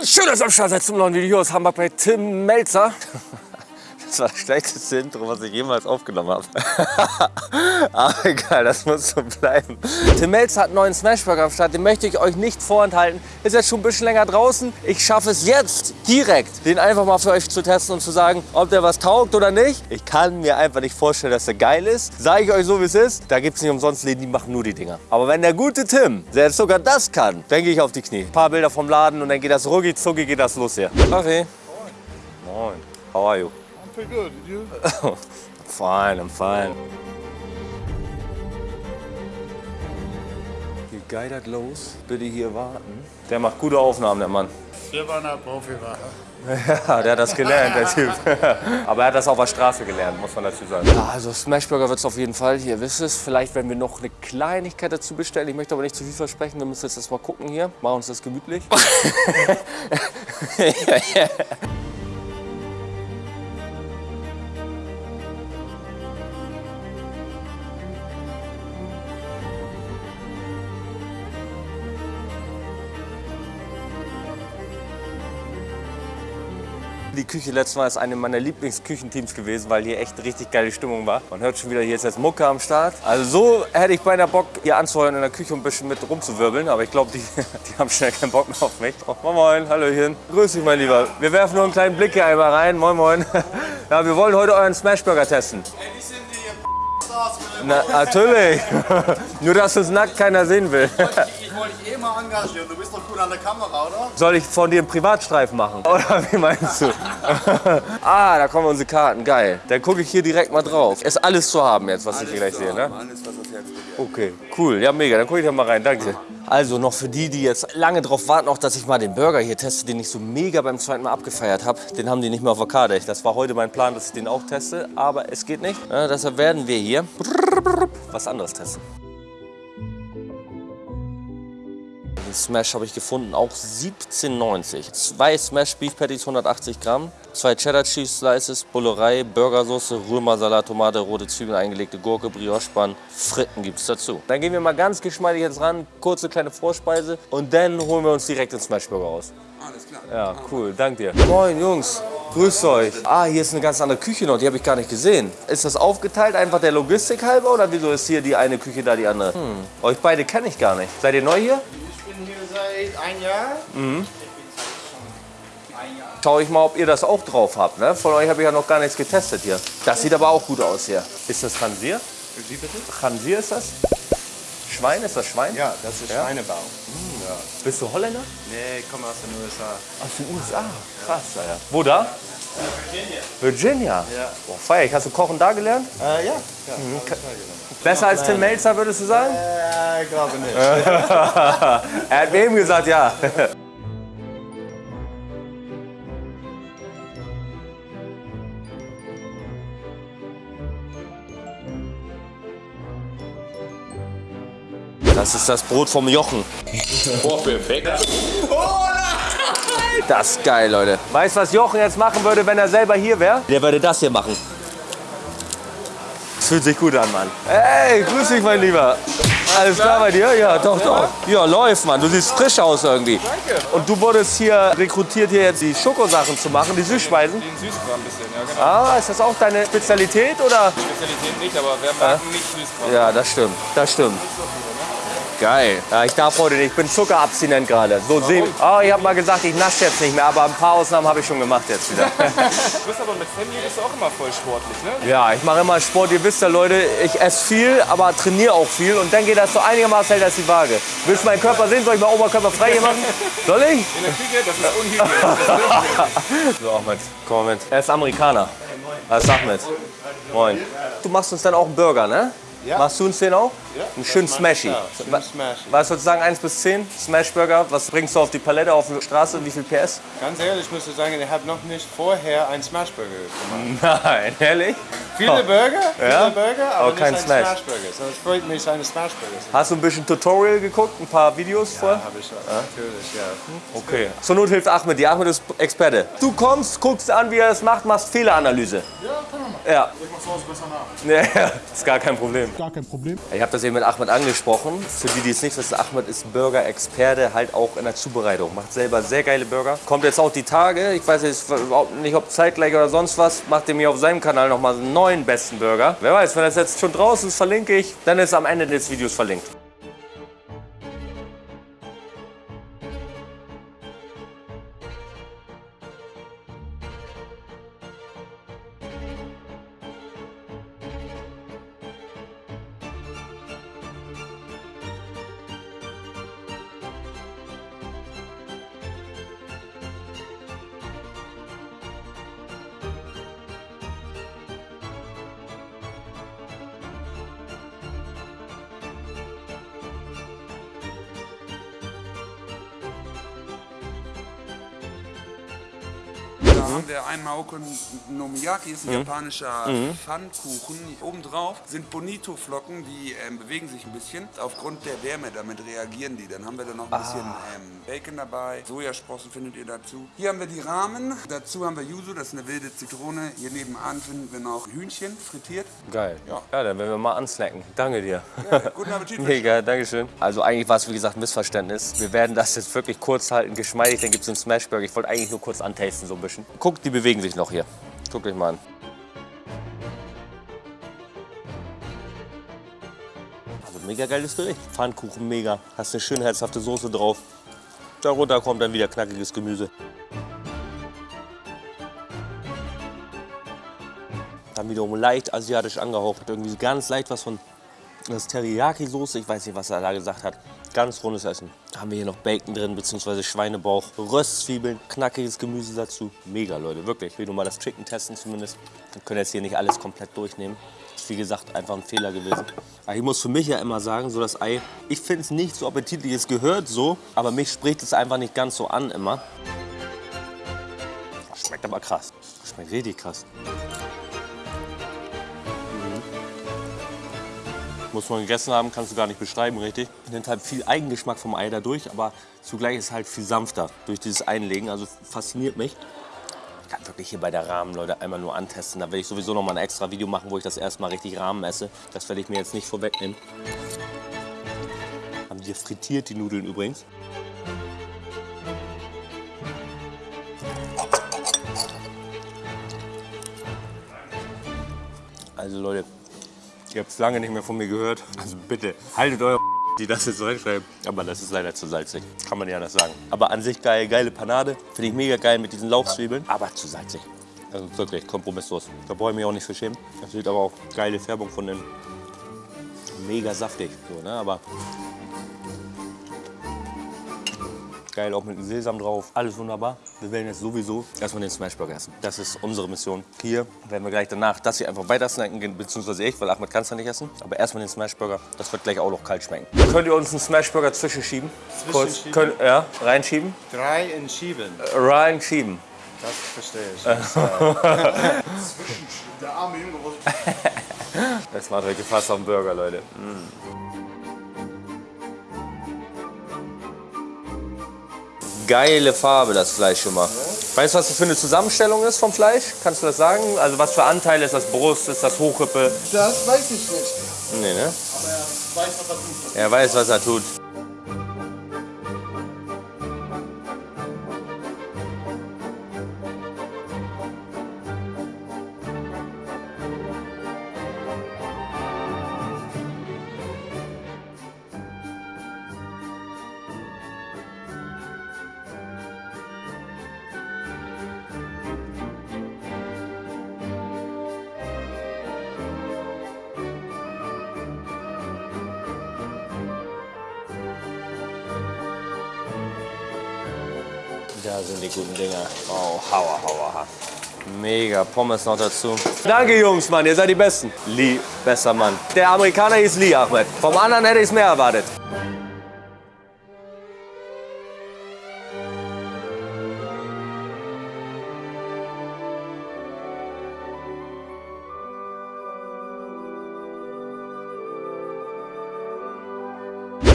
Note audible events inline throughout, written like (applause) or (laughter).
Und schön, dass ihr am Start seid zum neuen Video aus Hamburg bei Tim Melzer. (laughs) Das war das schlechteste Intro, was ich jemals aufgenommen habe. (laughs) Aber egal, das muss so bleiben. Tim Melzer hat einen neuen Smashburger am Start, den möchte ich euch nicht vorenthalten. Ist jetzt schon ein bisschen länger draußen. Ich schaffe es jetzt direkt, den einfach mal für euch zu testen und zu sagen, ob der was taugt oder nicht. Ich kann mir einfach nicht vorstellen, dass der geil ist. Sage ich euch so, wie es ist. Da gibt es nicht umsonst Läden, die machen nur die Dinger. Aber wenn der gute Tim, der jetzt sogar das kann, dann gehe ich auf die Knie. Ein paar Bilder vom Laden und dann geht das rucki zucki, geht das los hier. Kaffee. Moin. How are you? Pretty good. Did you? I'm (laughs) fine, I'm fine. Wie geil das los? Bitte hier warten. Der macht gute Aufnahmen, der Mann. Wir waren ein Profi, war. (laughs) Ja, der hat das gelernt, der Typ. (laughs) Aber er hat das auf der Straße gelernt, muss man dazu sagen. Ja, also Smashburger wird es auf jeden Fall, ihr wisst es. Vielleicht werden wir noch eine Kleinigkeit dazu bestellen. Ich möchte aber nicht zu viel versprechen. Wir müssen jetzt erst mal gucken hier. Machen uns das gemütlich. Die Küche letztes Mal ist eine meiner Lieblingsküchenteams gewesen, weil hier echt richtig geile Stimmung war. Man hört schon wieder, hier ist jetzt Mucke am Start. Also so hätte ich beinahe Bock, hier anzuheuern in der Küche und ein bisschen mit rumzuwirbeln. Aber ich glaube, die, (laughs) die haben schnell keinen Bock mehr auf mich. Oh, moin, moin, Hallöchen. Grüß dich, mein Lieber. Wir werfen nur einen kleinen Blick hier einmal rein. Moin, moin. (laughs) Ja, wir wollen heute euren Smashburger testen. Ey, sind die. Na, natürlich. (laughs) nur, dass uns nackt keiner sehen will. Ich wollte dich eh mal engagieren. Du bist doch cool an der Kamera, oder? Soll ich von dir einen Privatstreifen machen? (laughs) Oder wie meinst du? (laughs) ah, da kommen unsere Karten. Geil. Dann gucke ich hier direkt mal drauf. Ist alles zu haben jetzt, was ich hier gleich sehe, ne? Alles, was das Herz. Okay, cool. Ja, mega. Dann gucke ich da mal rein. Danke. Also noch für die, die jetzt lange drauf warten, auch dass ich mal den Burger hier teste, den ich so mega beim zweiten Mal abgefeiert habe. Den haben die nicht mehr auf der Karte. Das war heute mein Plan, dass ich den auch teste, aber es geht nicht. Ja, deshalb werden wir hier was anderes testen. Den Smash habe ich gefunden, auch 17,90. Zwei Smash Beef Patties, 180 Gramm. Zwei Cheddar Cheese Slices, Bullerei, Burgersoße, Römersalat, Tomate, rote Zwiebeln, eingelegte Gurke, Brioche-Bann, Fritten gibt es dazu. Dann gehen wir mal ganz geschmeidig jetzt ran, kurze kleine Vorspeise und dann holen wir uns direkt den Smashburger raus. Alles klar. Ja, cool, dank dir. Moin Jungs, grüßt euch. Ah, hier ist eine ganz andere Küche noch, die habe ich gar nicht gesehen. Ist das aufgeteilt, einfach der Logistik halber oder wieso ist hier die eine Küche, da die andere? Hm. Euch beide kenne ich gar nicht. Seid ihr neu hier? Ich bin hier seit ein Jahr. Mhm. Ich bin schon ein Jahr. Schau ich mal, ob ihr das auch drauf habt. Ne? Von euch habe ich ja noch gar nichts getestet hier. Das sieht aber auch gut aus hier. Ist das Khansir? Wie bitte? Khansir ist das? Schwein, ist das Schwein? Ja, das ist Schweinebau. Bist du Holländer? Nee, ich komme aus den USA. Aus den USA. Krass, Alter. Wo da? Virginia. Virginia? Ja. Boah, feier ich. Hast du Kochen da gelernt? Äh, ja. ja. Besser als Tim Melzer, würdest du sagen? Äh, ich glaube nicht. (laughs) er hat mir eben gesagt, ja. Das ist das Brot vom Jochen. Oh, perfekt. Das ist geil, Leute. Weißt du, was Jochen jetzt machen würde, wenn er selber hier wäre? Der würde das hier machen. Das fühlt sich gut an, Mann. Hey, grüß dich, mein Lieber. Alles klar bei dir? Ja, doch, doch. Ja, läuft, Mann. Du siehst frisch aus irgendwie. Danke. Und du wurdest hier rekrutiert, hier jetzt die Schokosachen zu machen, die Süßspeisen. Den Süßkram ein bisschen, ja genau. Ah, ist das auch deine Spezialität, oder? Spezialität nicht, aber wer mag nicht Süßkram? Ja, das stimmt. Das stimmt. Geil. Ja, ich darf heute nicht. Ich bin zuckerabstinent gerade. So sehen. Oh, ich habe mal gesagt, ich nasche jetzt nicht mehr, aber ein paar Ausnahmen habe ich schon gemacht jetzt wieder. (laughs) Du bist aber mit Family bist du auch immer voll sportlich, ne? Ja, ich mache immer Sport. Ihr wisst ja, Leute, ich esse viel, aber trainiere auch viel. Und dann geht das so einigermaßen hält das die Waage. Willst du meinen Körper sehen? Soll ich mal Oberkörper frei hier machen? (laughs) Soll ich? In der Küche, das ist unhygienisch. (laughs) So, Ahmed, komm mal mit. Er ist Amerikaner. Was sag mit? Moin. Du machst uns dann auch einen Burger, ne? Ja. Machst du uns den auch? Ja. Einen schönen Smashy. Schön smashy. Was würdest du sagen, 1 bis 10? Smashburger, was bringst du auf die Palette, auf die Straße? Wie viel PS? Ganz ehrlich, ich muss sagen, ich habe noch nicht vorher einen Smashburger gemacht. (laughs) Nein, ehrlich? Viele Oh. Burger, viele Ja? Burger, aber Aber nicht kein ein Smash. Smashburger. So, es freut mich, eine Smashburger zu Hast du ein bisschen Tutorial geguckt, ein paar Videos vorher? Habe ich natürlich, ja. Okay. Zur Not hilft Ahmed dir. Ahmed ist Experte. Du kommst, guckst an, wie er das macht, machst Fehleranalyse. Ja, kann man machen. Ja. Ich mach zu Hause besser nach. (laughs) Ja, ist gar kein Problem. Gar kein Problem. Ich habe Versehen mit Ahmed angesprochen. Für die, die es nicht wissen, Ahmed ist Burger-Experte, halt auch in der Zubereitung. Macht selber sehr geile Burger. Kommt jetzt auch die Tage, ich weiß jetzt nicht, ob zeitgleich oder sonst was, macht er mir auf seinem Kanal nochmal einen neuen besten Burger. Wer weiß, wenn das jetzt schon draußen ist, verlinke ich, dann ist am Ende des Videos verlinkt. Da haben wir einmal Nomiaki, ist ein japanischer Pfannkuchen. Obendrauf sind Bonito-Flocken, die ähm, bewegen sich ein bisschen. Aufgrund der Wärme, damit reagieren die. Dann haben wir da noch ein bisschen ähm, Bacon dabei. Sojasprossen findet ihr dazu. Hier haben wir die Rahmen. Dazu haben wir Yuzu, das ist eine wilde Zitrone. Hier nebenan finden wir noch Hühnchen frittiert. Geil. Ja. ja, dann werden wir mal ansnacken. Danke dir. Ja, guten Appetit. (laughs) Mega, Dankeschön. Also eigentlich war es wie gesagt ein Missverständnis. Wir werden das jetzt wirklich kurz halten, geschmeidig, dann gibt es einen Smashburger. Ich wollte eigentlich nur kurz antasten so ein bisschen. Guckt, die bewegen sich noch hier. Guckt euch mal an. Also mega geiles Gericht. Pfannkuchen mega. Hast eine schön herzhafte Soße drauf. Darunter kommt dann wieder knackiges Gemüse. Dann wiederum leicht asiatisch angehaucht. Irgendwie ganz leicht was von das Teriyaki-Soße. Ich weiß nicht, was er da gesagt hat. Ganz rundes Essen. Haben wir hier noch Bacon drin, beziehungsweise Schweinebauch, Röstzwiebeln, knackiges Gemüse dazu. Mega, Leute, wirklich. Ich will nur mal das Chicken testen zumindest. Wir können jetzt hier nicht alles komplett durchnehmen. Wie gesagt einfach ein Fehler gewesen. Aber ich muss für mich ja immer sagen, so das Ei, ich finde es nicht so appetitlich. Es gehört so, aber mich spricht es einfach nicht ganz so an immer. Schmeckt aber krass. Schmeckt richtig krass. Muss man gegessen haben, kannst du gar nicht beschreiben, richtig. Nimmt halt viel Eigengeschmack vom Ei dadurch, aber zugleich ist es halt viel sanfter durch dieses Einlegen. Also fasziniert mich. Kann wirklich hier bei der Rahmen, Leute, einmal nur antesten. Da werde ich sowieso noch mal ein extra Video machen, wo ich das erstmal richtig Rahmen esse. Das werde ich mir jetzt nicht vorwegnehmen. Haben die frittiert, die Nudeln übrigens. Also Leute, Ihr habt es lange nicht mehr von mir gehört. Also bitte, haltet eure die das jetzt reinschreiben. Aber das ist leider zu salzig. Kann man ja anders sagen. Aber an sich geil, geile Panade. Finde ich mega geil mit diesen Lauchzwiebeln. Aber zu salzig. Also wirklich kompromisslos. Da brauche ich mich auch nicht für schämen. Das sieht aber auch geile Färbung von den. Mega saftig. So, ne? Aber geil, auch mit dem Sesam drauf. Alles wunderbar. Wir werden jetzt sowieso erstmal den Smashburger essen. Das ist unsere Mission. Hier werden wir gleich danach das hier einfach weiter snacken, beziehungsweise ich, weil Ahmed kann es ja nicht essen. Aber erstmal den Smashburger. Das wird gleich auch noch kalt schmecken. Könnt ihr uns einen Smashburger zwischenschieben? Kurz, Zwischenschieben? könnt, ja, reinschieben? Drei in Schieben. Äh, Reinschieben. Das verstehe ich. (laughs) Der arme Junge, (laughs) Das macht euch gefasst auf den Burger, Leute. Geile Farbe, das Fleisch schon mal. Weißt du, was das für eine Zusammenstellung ist vom Fleisch? Kannst du das sagen? Also was für Anteile ist das Brust, ist das Hochrippe? Das weiß ich nicht. Nee, ne? Aber er weiß, was er tut. Er weiß, was er tut. Da sind die guten Dinger. Oh, hauer, hauer, ha. Mega, Pommes noch dazu. Danke, Jungs, Mann, ihr seid die Besten. Lee, besser Mann. Der Amerikaner hieß Lee, Ahmed. Vom anderen hätte ich es mehr erwartet.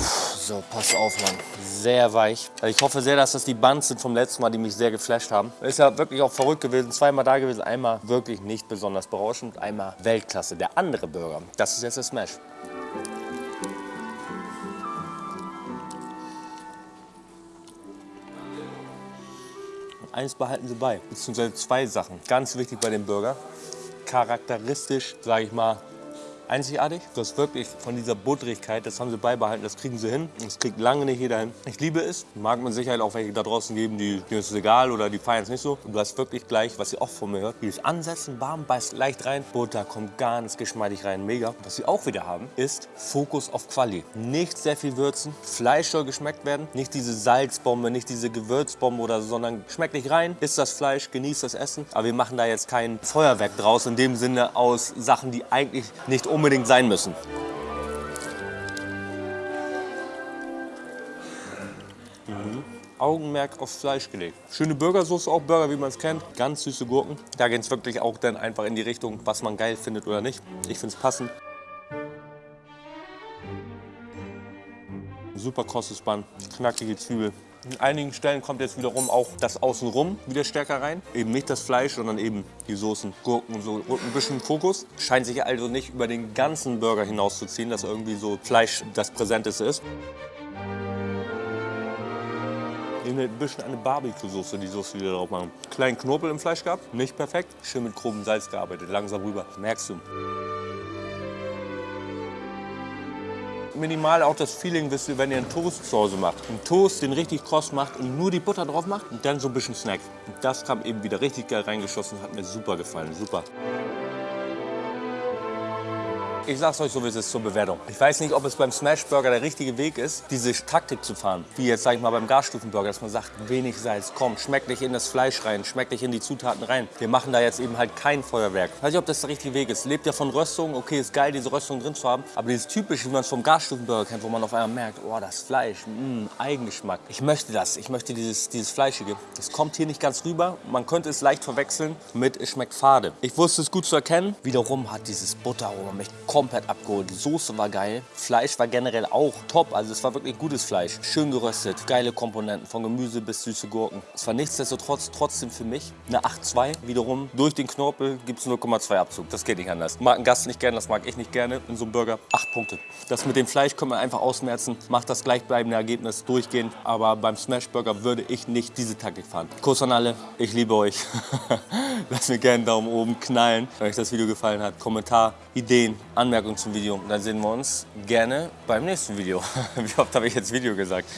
So, pass auf, Mann. Sehr weich. Also ich hoffe sehr, dass das die Buns sind vom letzten Mal, die mich sehr geflasht haben. Ist ja wirklich auch verrückt gewesen. Zweimal da gewesen. Einmal wirklich nicht besonders berauschend. Einmal Weltklasse. Der andere Burger. Das ist jetzt der Smash. Eins behalten Sie bei, beziehungsweise zwei Sachen. Ganz wichtig bei dem Burger. Charakteristisch, sage ich mal, einzigartig. Das wirklich von dieser Butterigkeit, das haben sie beibehalten, das kriegen sie hin. Das kriegt lange nicht jeder hin. Ich liebe es. Mag man Sicherheit auch welche da draußen geben, die, denen ist es egal oder die feiern es nicht so. Du hast wirklich gleich, was ihr auch von mir hört, dieses Ansetzen, warm, beißt leicht rein. Butter kommt ganz geschmeidig rein, mega. Was sie auch wieder haben, ist Fokus auf Quali. Nicht sehr viel würzen, Fleisch soll geschmeckt werden. Nicht diese Salzbombe, nicht diese Gewürzbombe oder so, sondern schmeckt nicht rein, isst das Fleisch, genießt das Essen. Aber wir machen da jetzt kein Feuerwerk draus, in dem Sinne aus Sachen, die eigentlich nicht unbedingt sein müssen. Mhm. Augenmerk auf Fleisch gelegt. Schöne Burgersoße, auch Burger, wie man es kennt. Ganz süße Gurken. Da geht es wirklich auch dann einfach in die Richtung, was man geil findet oder nicht. Ich finde es passend. Super krosses Band, knackige Zwiebel. In einigen Stellen kommt jetzt wiederum auch das Außenrum wieder stärker rein. Eben nicht das Fleisch, sondern eben die Soßen, Gurken und so. Und ein bisschen Fokus. Scheint sich also nicht über den ganzen Burger hinauszuziehen, dass irgendwie so Fleisch das Präsenteste ist. Hier ein bisschen eine Barbecue-Soße, die Soße, die wir drauf machen. Kleinen Knorpel im Fleisch gehabt, nicht perfekt. Schön mit grobem Salz gearbeitet, langsam rüber. Merkst du. Minimal auch das Feeling, wisst ihr, wenn ihr einen Hause macht. Einen Toast, den richtig kross macht und nur die Butter drauf macht und dann so ein bisschen Snack. Und das kam eben wieder richtig geil reingeschossen, hat mir super gefallen, super. Ich sag's euch so, wie es ist zur Bewertung. Ich weiß nicht, ob es beim Smashburger der richtige Weg ist, diese Taktik zu fahren. Wie jetzt, sag ich mal, beim Gasstufenburger, dass man sagt, wenig Salz, komm, schmeckt nicht in das Fleisch rein, schmeckt nicht in die Zutaten rein. Wir machen da jetzt eben halt kein Feuerwerk. Ich weiß nicht, ob das der richtige Weg ist. Lebt ja von Röstung, okay, ist geil, diese Röstung drin zu haben. Aber dieses typische, wie man es vom Gasstufenburger kennt, wo man auf einmal merkt, oh, das Fleisch, mh, Eigengeschmack. Ich möchte das, ich möchte dieses, dieses Fleischige. Das kommt hier nicht ganz rüber. Man könnte es leicht verwechseln mit, es schmeckt fade. Ich wusste es gut zu erkennen. Wiederum hat dieses Butteraroma mich komplett abgeholt. Die Soße war geil. Fleisch war generell auch top. Also es war wirklich gutes Fleisch. Schön geröstet. Geile Komponenten. Von Gemüse bis süße Gurken. Es war nichtsdestotrotz trotzdem für mich eine 8,2. Wiederum durch den Knorpel gibt es 0,2 Abzug. Das geht nicht anders. Mag ein Gast nicht gerne, das mag ich nicht gerne in so einem Burger. 8 Punkte. Das mit dem Fleisch können wir einfach ausmerzen. Macht das gleichbleibende Ergebnis durchgehend. Aber beim Smashburger würde ich nicht diese Taktik fahren. Kuss an alle. Ich liebe euch. (laughs) Lasst mir gerne einen Daumen oben knallen, wenn euch das Video gefallen hat. Kommentar, Ideen, Anmerkungen zum Video. Dann sehen wir uns gerne beim nächsten Video. (laughs) Wie oft habe ich jetzt Video gesagt?